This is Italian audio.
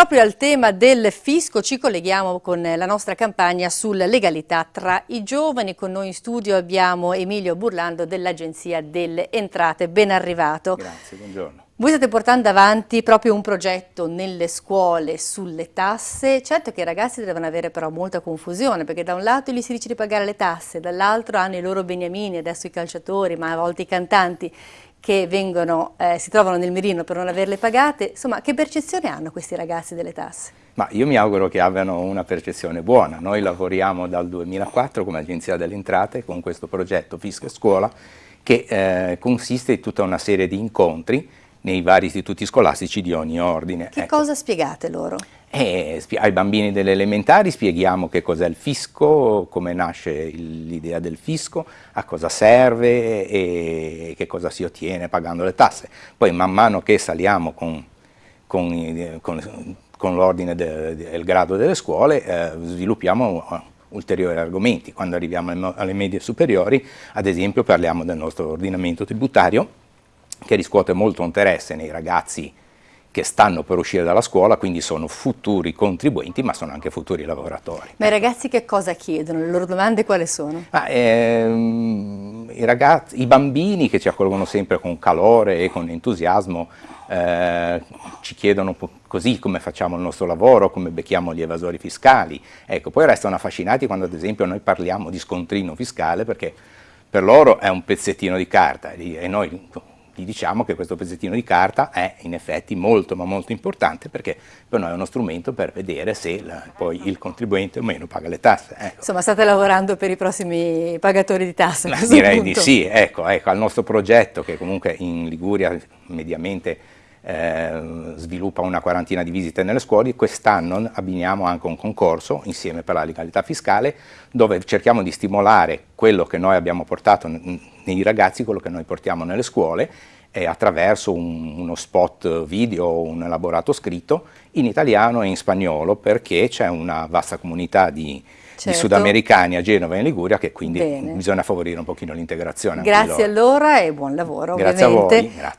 proprio al tema del fisco ci colleghiamo con la nostra campagna sulla legalità tra i giovani. Con noi in studio abbiamo Emilio Burlando dell'Agenzia delle Entrate. Ben arrivato. Grazie, buongiorno. Voi state portando avanti proprio un progetto nelle scuole sulle tasse, certo che i ragazzi devono avere però molta confusione perché da un lato gli si dice di pagare le tasse, dall'altro hanno i loro beniamini, adesso i calciatori, ma a volte i cantanti che vengono, eh, si trovano nel mirino per non averle pagate, insomma che percezione hanno questi ragazzi delle tasse? Ma io mi auguro che abbiano una percezione buona, noi lavoriamo dal 2004 come Agenzia delle Entrate con questo progetto Fisco Scuola che eh, consiste in tutta una serie di incontri nei vari istituti scolastici di ogni ordine. Che ecco. cosa spiegate loro? Eh, ai bambini delle elementari spieghiamo che cos'è il fisco, come nasce l'idea del fisco, a cosa serve e che cosa si ottiene pagando le tasse. Poi man mano che saliamo con, con, con, con l'ordine e il grado delle scuole eh, sviluppiamo uh, ulteriori argomenti. Quando arriviamo alle medie superiori, ad esempio, parliamo del nostro ordinamento tributario, che riscuote molto interesse nei ragazzi che stanno per uscire dalla scuola, quindi sono futuri contribuenti, ma sono anche futuri lavoratori. Ma i ragazzi che cosa chiedono? Le loro domande quali sono? Ah, ehm, i, ragazzi, I bambini che ci accolgono sempre con calore e con entusiasmo eh, ci chiedono così come facciamo il nostro lavoro, come becchiamo gli evasori fiscali. Ecco, poi restano affascinati quando ad esempio noi parliamo di scontrino fiscale perché per loro è un pezzettino di carta e noi gli diciamo che questo pezzettino di carta è in effetti molto ma molto importante perché per noi è uno strumento per vedere se la, poi il contribuente o meno paga le tasse. Ecco. Insomma state lavorando per i prossimi pagatori di tasse? Direi punto. di sì, ecco, ecco, al nostro progetto che comunque in Liguria mediamente eh, sviluppa una quarantina di visite nelle scuole, quest'anno abbiniamo anche un concorso insieme per la legalità fiscale dove cerchiamo di stimolare quello che noi abbiamo portato nei ragazzi, quello che noi portiamo nelle scuole e attraverso un, uno spot video un elaborato scritto in italiano e in spagnolo perché c'è una vasta comunità di, certo. di, sudamericani a Genova e in Liguria che quindi Bene. bisogna favorire un pochino l'integrazione. Grazie allora e buon lavoro Grazie ovviamente. a voi. Grazie.